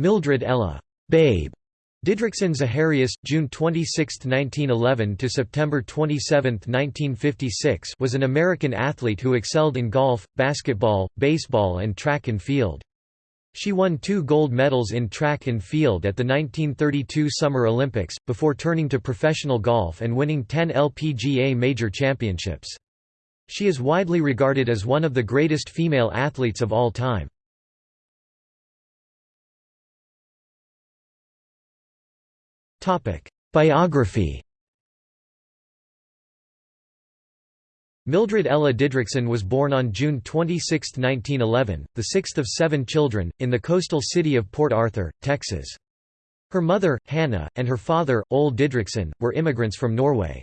Mildred Ella Babe Didrikson Zaharias, June 26, 1911 to September 27, 1956, was an American athlete who excelled in golf, basketball, baseball and track and field. She won two gold medals in track and field at the 1932 Summer Olympics, before turning to professional golf and winning 10 LPGA major championships. She is widely regarded as one of the greatest female athletes of all time. Biography Mildred Ella Didrikson was born on June 26, 1911, the sixth of seven children, in the coastal city of Port Arthur, Texas. Her mother, Hannah, and her father, Ole Didrikson, were immigrants from Norway.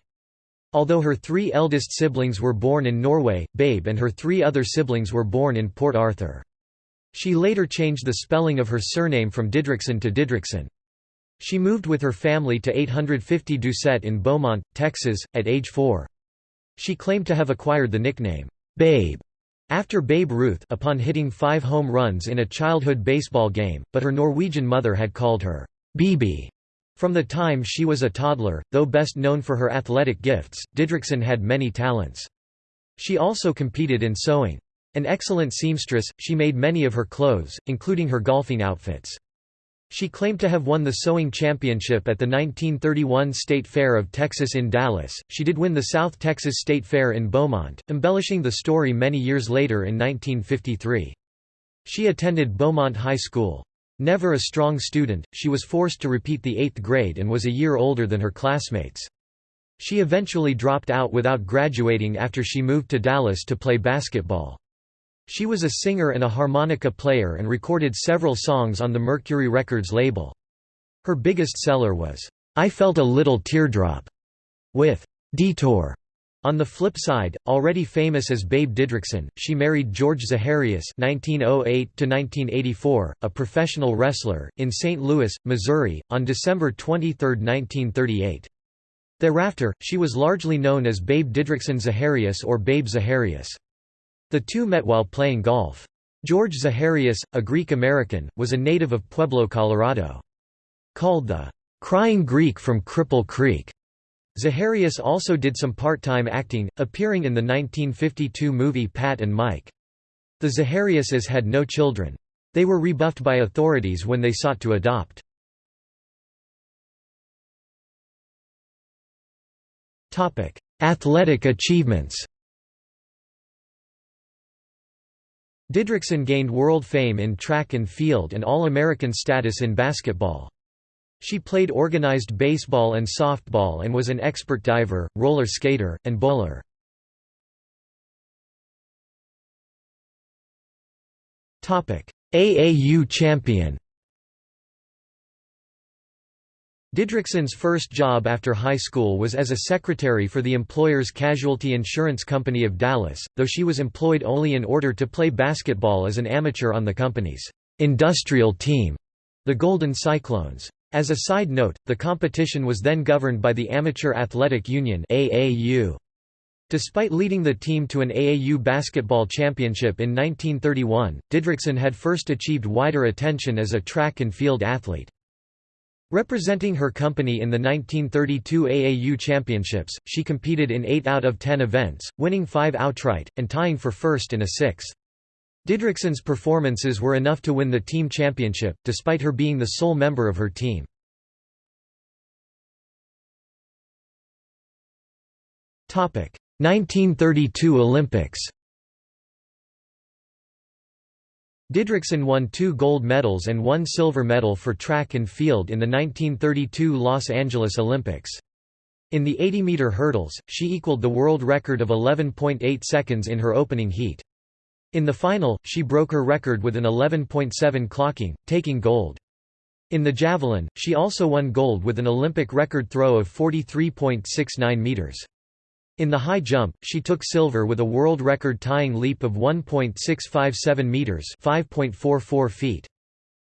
Although her three eldest siblings were born in Norway, Babe and her three other siblings were born in Port Arthur. She later changed the spelling of her surname from Didriksen to Didrikson. She moved with her family to 850 Doucette in Beaumont, Texas, at age four. She claimed to have acquired the nickname, Babe, after Babe Ruth upon hitting five home runs in a childhood baseball game, but her Norwegian mother had called her, Bibi. From the time she was a toddler, though best known for her athletic gifts, Didrikson had many talents. She also competed in sewing. An excellent seamstress, she made many of her clothes, including her golfing outfits. She claimed to have won the sewing championship at the 1931 State Fair of Texas in Dallas. She did win the South Texas State Fair in Beaumont, embellishing the story many years later in 1953. She attended Beaumont High School. Never a strong student, she was forced to repeat the eighth grade and was a year older than her classmates. She eventually dropped out without graduating after she moved to Dallas to play basketball. She was a singer and a harmonica player and recorded several songs on the Mercury Records label. Her biggest seller was, I Felt a Little Teardrop, with Detour. On the flip side, already famous as Babe Didrikson, she married George Zaharias (1908–1984), a professional wrestler, in St. Louis, Missouri, on December 23, 1938. Thereafter, she was largely known as Babe Didrikson Zaharias or Babe Zaharias. The two met while playing golf. George Zaharias, a Greek-American, was a native of Pueblo, Colorado. Called the "'Crying Greek from Cripple Creek'", Zaharias also did some part-time acting, appearing in the 1952 movie Pat and Mike. The Zahariases had no children. They were rebuffed by authorities when they sought to adopt. Athletic achievements Didrikson gained world fame in track and field and All-American status in basketball. She played organized baseball and softball and was an expert diver, roller skater, and bowler. AAU champion Didrikson's first job after high school was as a secretary for the employer's casualty insurance company of Dallas, though she was employed only in order to play basketball as an amateur on the company's industrial team, the Golden Cyclones. As a side note, the competition was then governed by the Amateur Athletic Union AAU. Despite leading the team to an AAU basketball championship in 1931, Didrikson had first achieved wider attention as a track and field athlete. Representing her company in the 1932 AAU Championships, she competed in 8 out of 10 events, winning 5 outright, and tying for first in a sixth. Didrikson's performances were enough to win the team championship, despite her being the sole member of her team. Topic: 1932 Olympics. Didrikson won two gold medals and one silver medal for track and field in the 1932 Los Angeles Olympics. In the 80-meter hurdles, she equaled the world record of 11.8 seconds in her opening heat. In the final, she broke her record with an 11.7 clocking, taking gold. In the javelin, she also won gold with an Olympic record throw of 43.69 meters. In the high jump, she took silver with a world record tying leap of 1.657 meters, 5.44 feet.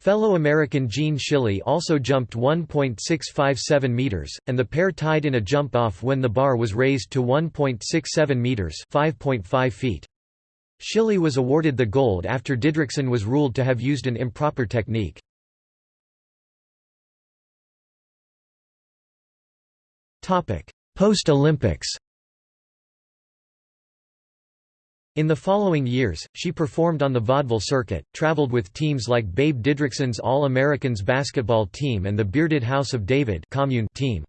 Fellow American Jean Shiley also jumped 1.657 meters, and the pair tied in a jump off when the bar was raised to 1.67 meters, 5.5 feet. Shiley was awarded the gold after Didrikson was ruled to have used an improper technique. Post-Olympics In the following years, she performed on the vaudeville circuit, traveled with teams like Babe Didrikson's All-Americans basketball team and the Bearded House of David commune team.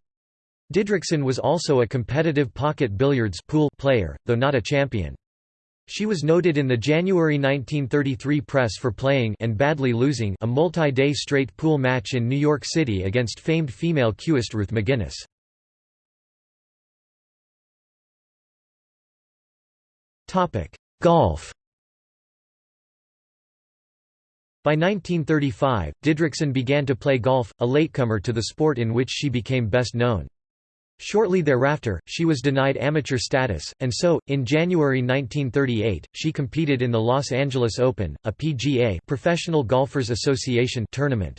Didrikson was also a competitive pocket billiards pool player, though not a champion. She was noted in the January 1933 press for playing and badly losing a multi-day straight pool match in New York City against famed female cueist Ruth McGinnis. Golf By 1935, Didrikson began to play golf, a latecomer to the sport in which she became best known. Shortly thereafter, she was denied amateur status, and so, in January 1938, she competed in the Los Angeles Open, a PGA Professional Golfers Association tournament.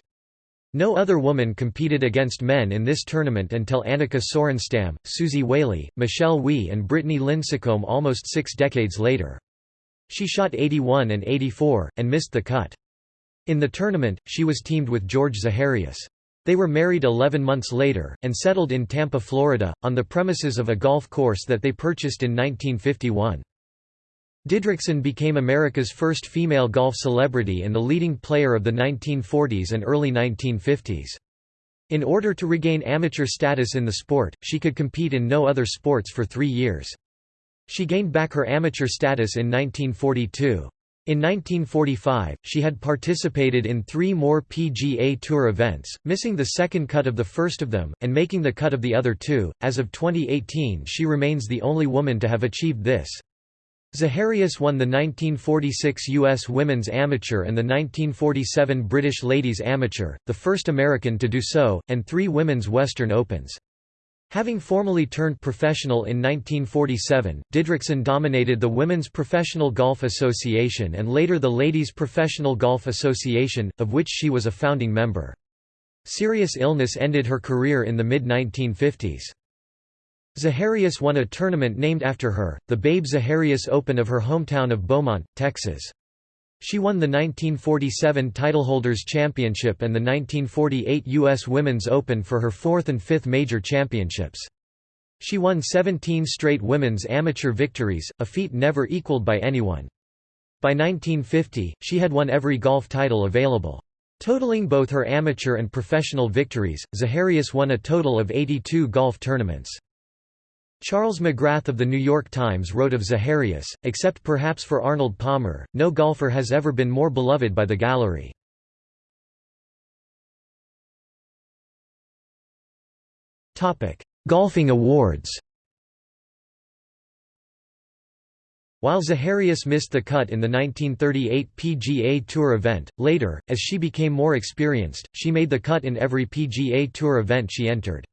No other woman competed against men in this tournament until Annika Sorenstam, Suzy Whaley, Michelle Wie and Brittany Lincicome almost six decades later. She shot 81 and 84, and missed the cut. In the tournament, she was teamed with George Zaharias. They were married 11 months later, and settled in Tampa, Florida, on the premises of a golf course that they purchased in 1951. Didrikson became America's first female golf celebrity and the leading player of the 1940s and early 1950s. In order to regain amateur status in the sport, she could compete in no other sports for three years. She gained back her amateur status in 1942. In 1945, she had participated in three more PGA Tour events, missing the second cut of the first of them, and making the cut of the other two. As of 2018, she remains the only woman to have achieved this. Zaharias won the 1946 U.S. Women's Amateur and the 1947 British Ladies Amateur, the first American to do so, and three Women's Western Opens. Having formally turned professional in 1947, Didrikson dominated the Women's Professional Golf Association and later the Ladies Professional Golf Association, of which she was a founding member. Serious illness ended her career in the mid-1950s. Zaharias won a tournament named after her, the Babe Zaharias Open of her hometown of Beaumont, Texas. She won the 1947 Titleholders Championship and the 1948 U.S. Women's Open for her fourth and fifth major championships. She won 17 straight women's amateur victories, a feat never equaled by anyone. By 1950, she had won every golf title available. Totaling both her amateur and professional victories, Zaharias won a total of 82 golf tournaments. Charles McGrath of The New York Times wrote of Zaharias, except perhaps for Arnold Palmer, no golfer has ever been more beloved by the gallery. Golfing awards While Zaharias missed the cut in the 1938 PGA Tour event, later, as she became more experienced, she made the cut in every PGA Tour event she entered.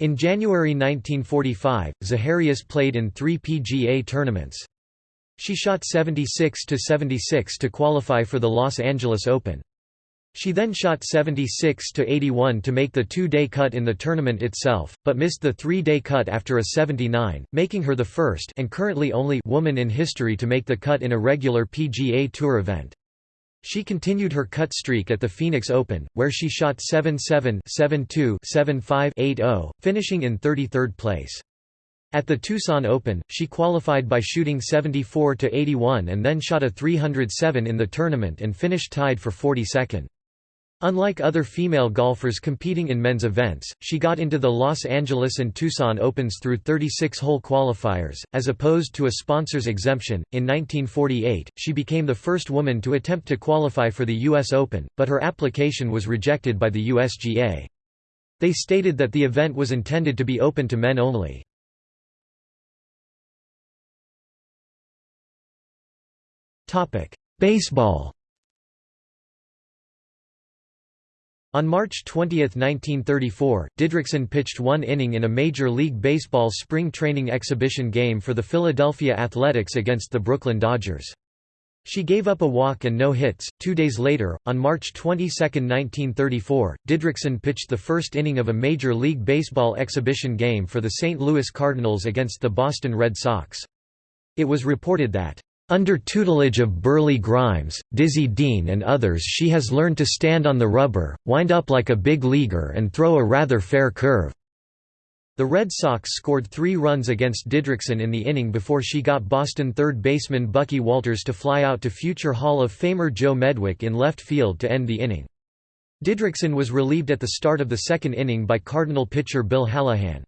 In January 1945, Zaharias played in three PGA tournaments. She shot 76 to 76 to qualify for the Los Angeles Open. She then shot 76 to 81 to make the two-day cut in the tournament itself, but missed the three-day cut after a 79, making her the first and currently only woman in history to make the cut in a regular PGA Tour event. She continued her cut streak at the Phoenix Open, where she shot 7-7 7-2 7-5 8-0, finishing in 33rd place. At the Tucson Open, she qualified by shooting 74-81 and then shot a 307 in the tournament and finished tied for 42nd. Unlike other female golfers competing in men's events, she got into the Los Angeles and Tucson Opens through 36-hole qualifiers, as opposed to a sponsor's exemption. In 1948, she became the first woman to attempt to qualify for the U.S. Open, but her application was rejected by the USGA. They stated that the event was intended to be open to men only. Baseball On March 20, 1934, Didrikson pitched one inning in a Major League Baseball spring training exhibition game for the Philadelphia Athletics against the Brooklyn Dodgers. She gave up a walk and no hits. Two days later, on March 22, 1934, Didrikson pitched the first inning of a Major League Baseball exhibition game for the St. Louis Cardinals against the Boston Red Sox. It was reported that under tutelage of Burleigh Grimes, Dizzy Dean and others she has learned to stand on the rubber, wind up like a big leaguer and throw a rather fair curve. The Red Sox scored three runs against Didrikson in the inning before she got Boston third baseman Bucky Walters to fly out to future Hall of Famer Joe Medwick in left field to end the inning. Didrikson was relieved at the start of the second inning by Cardinal pitcher Bill Hallahan.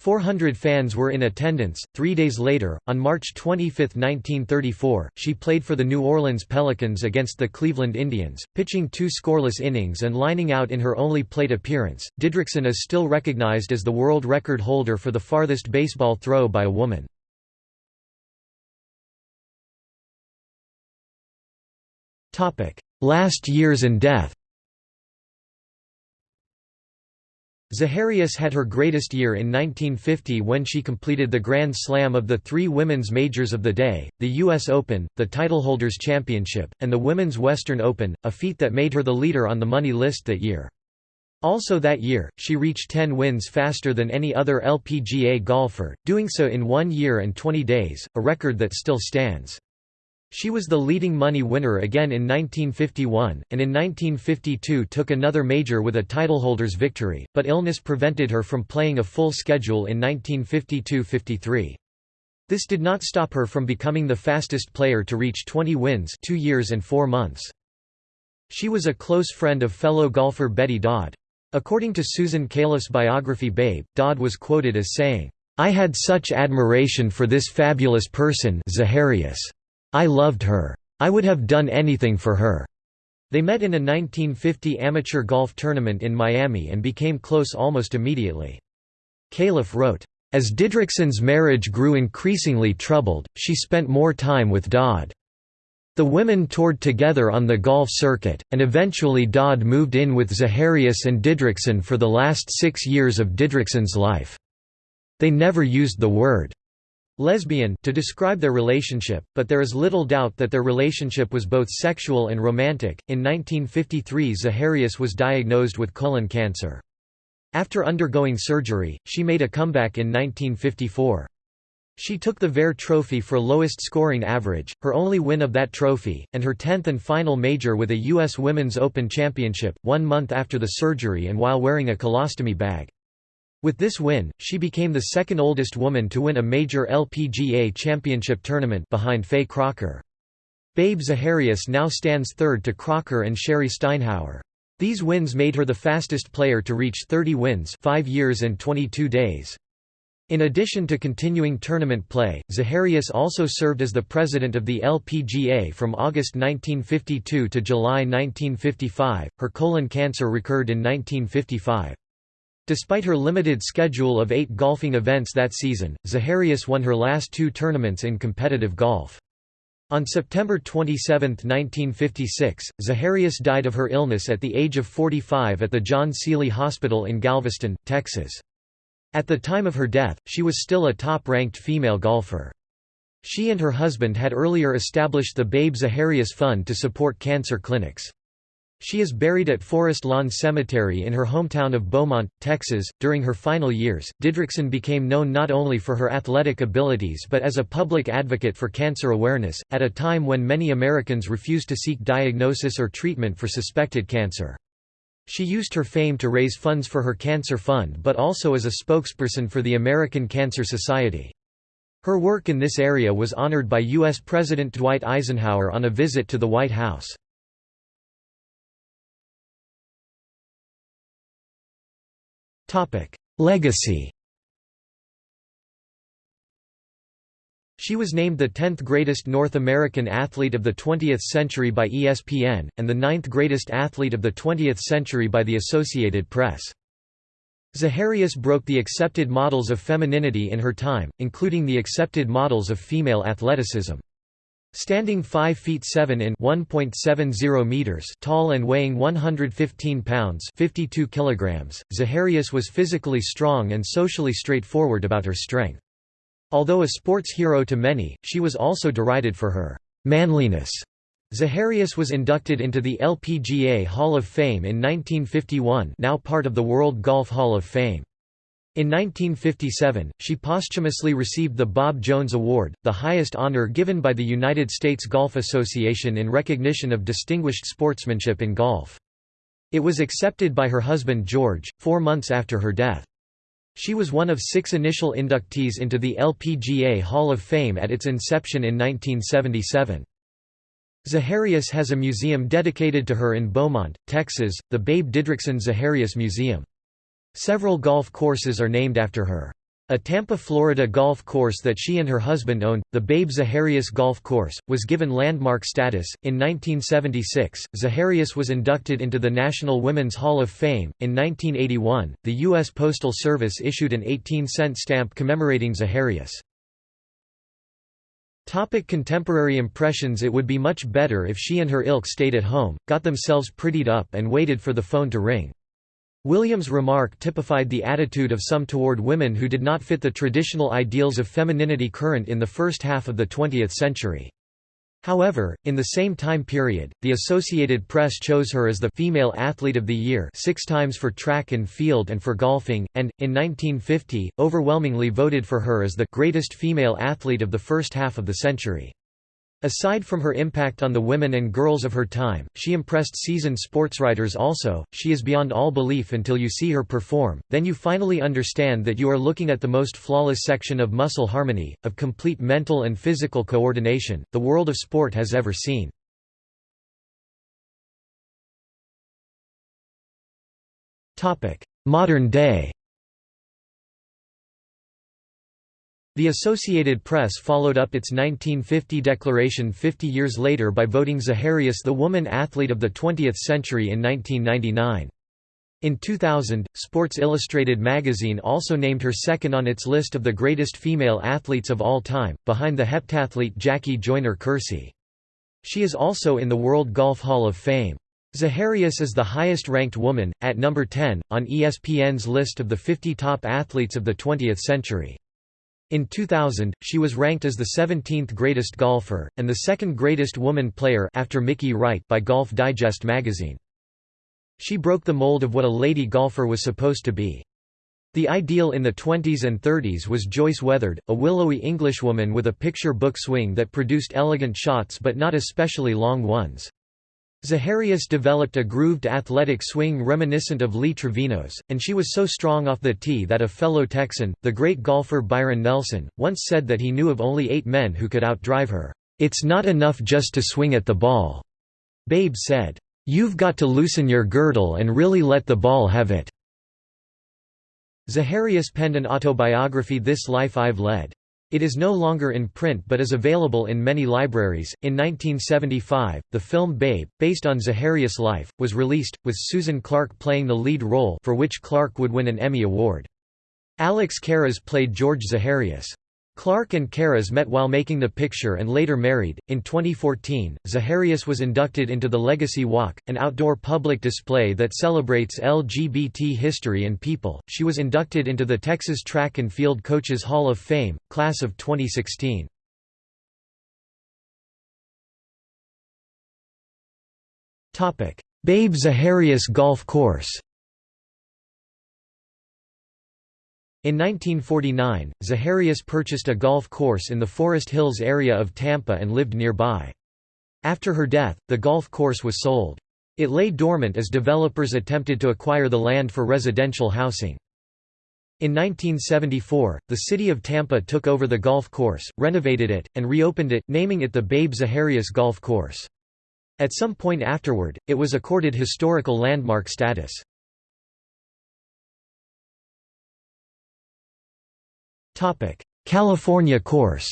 400 fans were in attendance. Three days later, on March 25, 1934, she played for the New Orleans Pelicans against the Cleveland Indians, pitching two scoreless innings and lining out in her only plate appearance. Didrikson is still recognized as the world record holder for the farthest baseball throw by a woman. Last years and death Zaharias had her greatest year in 1950 when she completed the Grand Slam of the three women's majors of the day, the U.S. Open, the Titleholders Championship, and the Women's Western Open, a feat that made her the leader on the money list that year. Also that year, she reached 10 wins faster than any other LPGA golfer, doing so in one year and 20 days, a record that still stands. She was the leading money winner again in 1951, and in 1952 took another major with a titleholder's victory, but illness prevented her from playing a full schedule in 1952–53. This did not stop her from becoming the fastest player to reach 20 wins two years and four months. She was a close friend of fellow golfer Betty Dodd. According to Susan Cayleff's biography Babe, Dodd was quoted as saying, "'I had such admiration for this fabulous person Zaharias. I loved her. I would have done anything for her." They met in a 1950 amateur golf tournament in Miami and became close almost immediately. Cayleff wrote, "...as Didrikson's marriage grew increasingly troubled, she spent more time with Dodd. The women toured together on the golf circuit, and eventually Dodd moved in with Zaharias and Didrikson for the last six years of Didrikson's life. They never used the word lesbian to describe their relationship, but there is little doubt that their relationship was both sexual and romantic. In 1953, Zaharias was diagnosed with colon cancer. After undergoing surgery, she made a comeback in 1954. She took the Vare Trophy for lowest scoring average, her only win of that trophy, and her tenth and final major with a U.S. Women's Open Championship, one month after the surgery and while wearing a colostomy bag. With this win, she became the second oldest woman to win a major LPGA championship tournament behind Faye Crocker. Babe Zaharias now stands third to Crocker and Sherry Steinhauer. These wins made her the fastest player to reach 30 wins 5 years and 22 days. In addition to continuing tournament play, Zaharias also served as the president of the LPGA from August 1952 to July 1955. Her colon cancer recurred in 1955. Despite her limited schedule of eight golfing events that season, Zaharias won her last two tournaments in competitive golf. On September 27, 1956, Zaharias died of her illness at the age of 45 at the John Sealy Hospital in Galveston, Texas. At the time of her death, she was still a top-ranked female golfer. She and her husband had earlier established the Babe Zaharias Fund to support cancer clinics. She is buried at Forest Lawn Cemetery in her hometown of Beaumont, Texas. During her final years, Didrikson became known not only for her athletic abilities but as a public advocate for cancer awareness, at a time when many Americans refused to seek diagnosis or treatment for suspected cancer. She used her fame to raise funds for her cancer fund but also as a spokesperson for the American Cancer Society. Her work in this area was honored by U.S. President Dwight Eisenhower on a visit to the White House. Legacy She was named the 10th greatest North American athlete of the 20th century by ESPN, and the 9th greatest athlete of the 20th century by the Associated Press. Zaharias broke the accepted models of femininity in her time, including the accepted models of female athleticism. Standing 5 feet 7 in 1.70 meters tall and weighing 115 pounds 52 kilograms, Zaharias was physically strong and socially straightforward about her strength. Although a sports hero to many, she was also derided for her manliness. Zaharias was inducted into the LPGA Hall of Fame in 1951 now part of the World Golf Hall of Fame. In 1957, she posthumously received the Bob Jones Award, the highest honor given by the United States Golf Association in recognition of distinguished sportsmanship in golf. It was accepted by her husband George, four months after her death. She was one of six initial inductees into the LPGA Hall of Fame at its inception in 1977. Zaharias has a museum dedicated to her in Beaumont, Texas, the Babe Didrikson Zaharias Museum. Several golf courses are named after her. A Tampa, Florida golf course that she and her husband owned, the Babe Zaharias Golf Course, was given landmark status. In 1976, Zaharias was inducted into the National Women's Hall of Fame. In 1981, the U.S. Postal Service issued an 18 cent stamp commemorating Zaharias. Topic contemporary impressions It would be much better if she and her ilk stayed at home, got themselves prettied up and waited for the phone to ring. Williams' remark typified the attitude of some toward women who did not fit the traditional ideals of femininity current in the first half of the 20th century. However, in the same time period, the Associated Press chose her as the Female Athlete of the Year six times for track and field and for golfing, and, in 1950, overwhelmingly voted for her as the greatest female athlete of the first half of the century. Aside from her impact on the women and girls of her time, she impressed seasoned sportswriters also. She is beyond all belief until you see her perform, then you finally understand that you are looking at the most flawless section of muscle harmony, of complete mental and physical coordination, the world of sport has ever seen. Modern day The Associated Press followed up its 1950 declaration 50 years later by voting Zaharias the Woman Athlete of the 20th Century in 1999. In 2000, Sports Illustrated magazine also named her second on its list of the greatest female athletes of all time, behind the heptathlete Jackie Joyner-Kersee. She is also in the World Golf Hall of Fame. Zaharias is the highest-ranked woman, at number 10, on ESPN's list of the 50 top athletes of the 20th century. In 2000, she was ranked as the 17th greatest golfer, and the second greatest woman player after Mickey Wright by Golf Digest magazine. She broke the mold of what a lady golfer was supposed to be. The ideal in the 20s and 30s was Joyce Wethered, a willowy Englishwoman with a picture book swing that produced elegant shots but not especially long ones. Zaharias developed a grooved athletic swing reminiscent of Lee Trevino's, and she was so strong off the tee that a fellow Texan, the great golfer Byron Nelson, once said that he knew of only eight men who could outdrive her. "'It's not enough just to swing at the ball,' Babe said. "'You've got to loosen your girdle and really let the ball have it.' Zaharias penned an autobiography This Life I've Led. It is no longer in print but is available in many libraries. In 1975, the film Babe, based on Zaharias' life, was released, with Susan Clark playing the lead role for which Clark would win an Emmy Award. Alex Karras played George Zaharias. Clark and Karras met while making the picture and later married. In 2014, Zaharias was inducted into the Legacy Walk, an outdoor public display that celebrates LGBT history and people. She was inducted into the Texas Track and Field Coaches Hall of Fame, class of 2016. Topic: Babe Zaharias Golf Course. In 1949, Zaharias purchased a golf course in the Forest Hills area of Tampa and lived nearby. After her death, the golf course was sold. It lay dormant as developers attempted to acquire the land for residential housing. In 1974, the city of Tampa took over the golf course, renovated it, and reopened it, naming it the Babe Zaharias Golf Course. At some point afterward, it was accorded historical landmark status. California course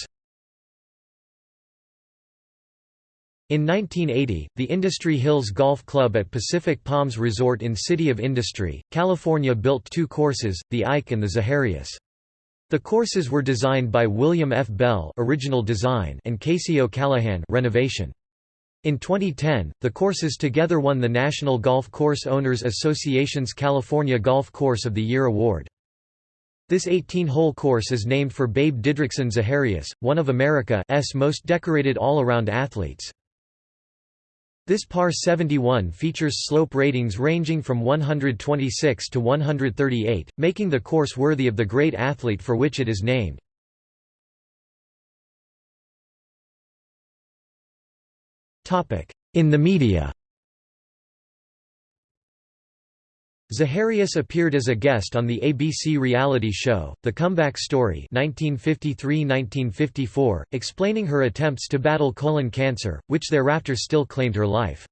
In 1980, the Industry Hills Golf Club at Pacific Palms Resort in City of Industry, California built two courses, the Ike and the Zaharias. The courses were designed by William F. Bell original design and Casey O'Callaghan renovation. In 2010, the courses together won the National Golf Course Owners Association's California Golf Course of the Year award. This 18-hole course is named for Babe Didrikson Zaharias, one of America's most decorated all-around athletes. This par 71 features slope ratings ranging from 126 to 138, making the course worthy of the great athlete for which it is named. In the media Zaharias appeared as a guest on the ABC reality show, The Comeback Story 1953–1954, explaining her attempts to battle colon cancer, which thereafter still claimed her life.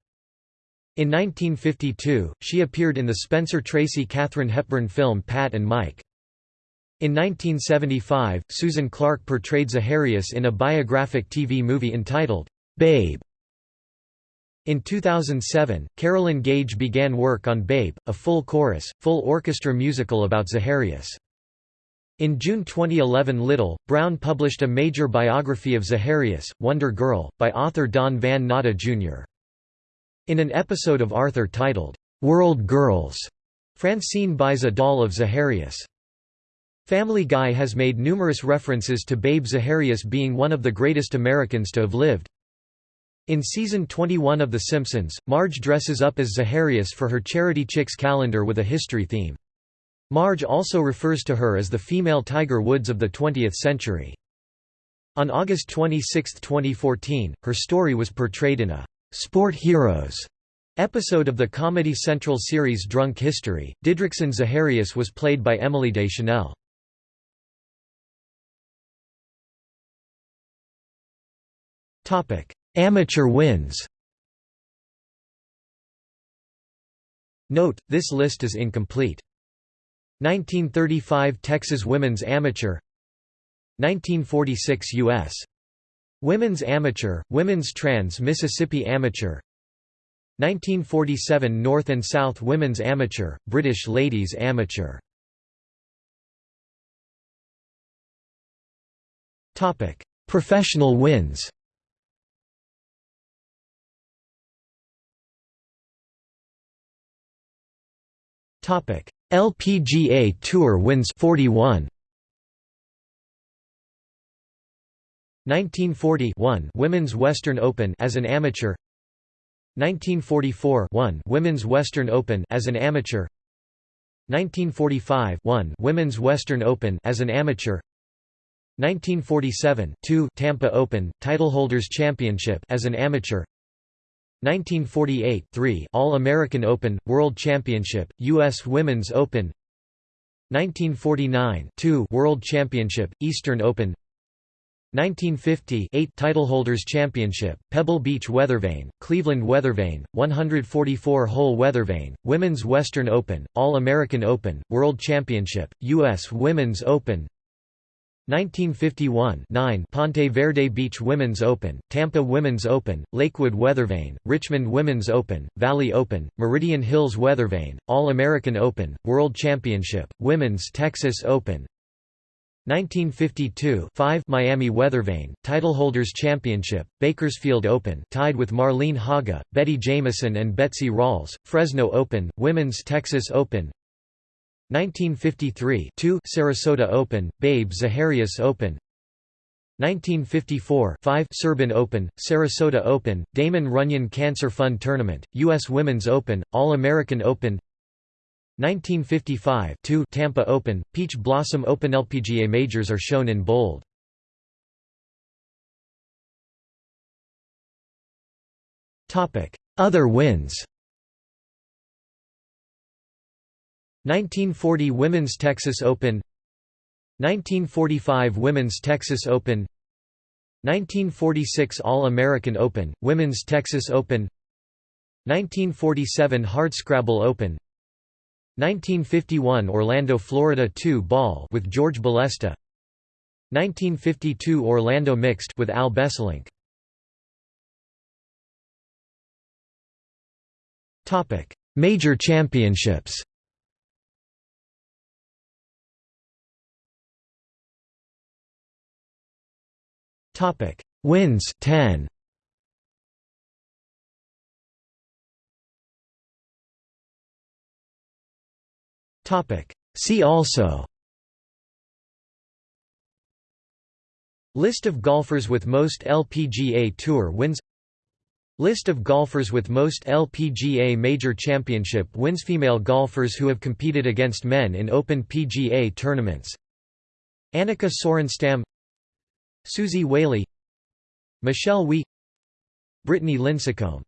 In 1952, she appeared in the Spencer Tracy Katharine Hepburn film Pat and Mike. In 1975, Susan Clark portrayed Zaharias in a biographic TV movie entitled, Babe. In 2007, Carolyn Gage began work on Babe, a full chorus, full orchestra musical about Zaharias. In June 2011 Little, Brown published a major biography of Zaharias, Wonder Girl, by author Don Van Natta Jr. In an episode of Arthur titled, "'World Girls", Francine buys a doll of Zaharias. Family Guy has made numerous references to Babe Zaharias being one of the greatest Americans to have lived. In season 21 of The Simpsons, Marge dresses up as Zaharias for her Charity Chicks calendar with a history theme. Marge also refers to her as the female Tiger Woods of the 20th century. On August 26, 2014, her story was portrayed in a «Sport Heroes» episode of the Comedy Central series Drunk History. Didrikson Zaharias was played by Emily Deschanel. Topic Amateur wins. Note, this list is incomplete. 1935 Texas Women's Amateur. 1946 U.S. Women's Amateur, Women's Trans Mississippi Amateur 1947 North and South Women's Amateur, British Ladies Amateur. Professional wins LPGA Tour wins 41 1940 1 Women's Western Open as an amateur. 1944 1 Women's Western Open as an amateur. 1945 1 Women's Western Open as an amateur. 1947 2 Tampa Open Titleholders Championship as an amateur 1948 3 All-American Open, World Championship, U.S. Women's Open 1949 2 World Championship, Eastern Open 1950 8 Titleholders Championship, Pebble Beach Weathervane, Cleveland Weathervane, 144-hole Weathervane, Women's Western Open, All-American Open, World Championship, U.S. Women's Open 1951 9 Ponte Vedra Beach Women's Open, Tampa Women's Open, Lakewood Weathervane, Richmond Women's Open, Valley Open, Meridian Hills Weathervane, All-American Open, World Championship, Women's Texas Open. 1952 5 Miami Weathervane, Titleholders Championship, Bakersfield Open tied with Marlene Hagge, Betty Jameson and Betsy Rawls, Fresno Open, Women's Texas Open 1953 2 Sarasota Open, Babe Zaharias Open 1954 5 Serbin Open, Sarasota Open, Damon Runyon Cancer Fund Tournament, U.S. Women's Open, All-American Open 1955 2 Tampa Open, Peach Blossom Open LPGA majors are shown in bold. Other wins 1940 Women's Texas Open 1945 Women's Texas Open 1946 All-American Open, Women's Texas Open 1947 Hardscrabble Open 1951 Orlando Florida 2 Ball with George Balesta 1952 Orlando Mixed with Al Besselink. Major championships Topic: Wins 10. Topic: See also. List of golfers with most LPGA Tour wins. List of golfers with most LPGA Major Championship wins. Female golfers who have competed against men in Open PGA tournaments. Annika Sorenstam Suzy Whaley Michelle Wie Brittany Lincicome